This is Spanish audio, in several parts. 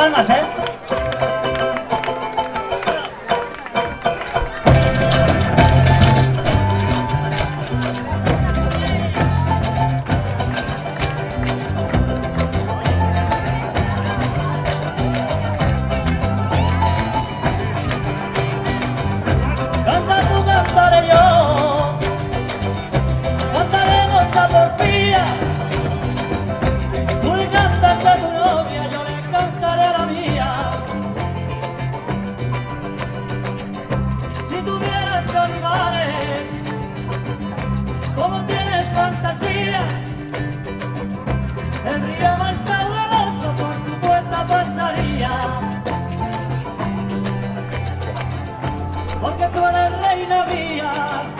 palmas, ¿eh? más caluroso por tu puerta pasaría. Porque tú eres reina mía.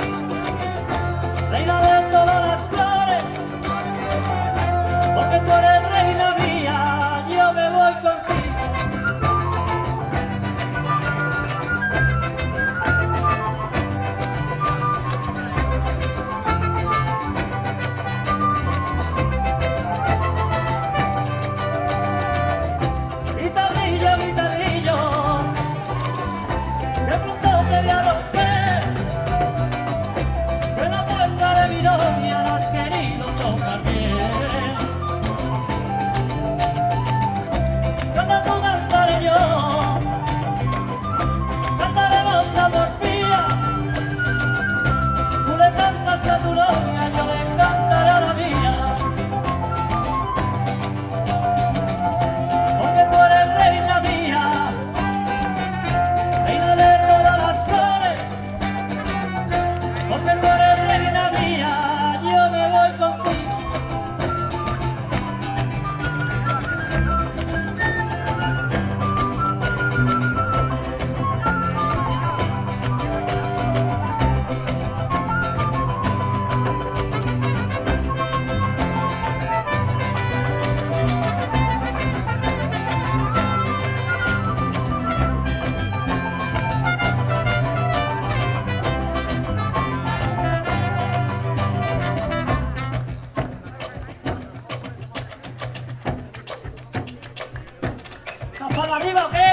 on my arriba o qué?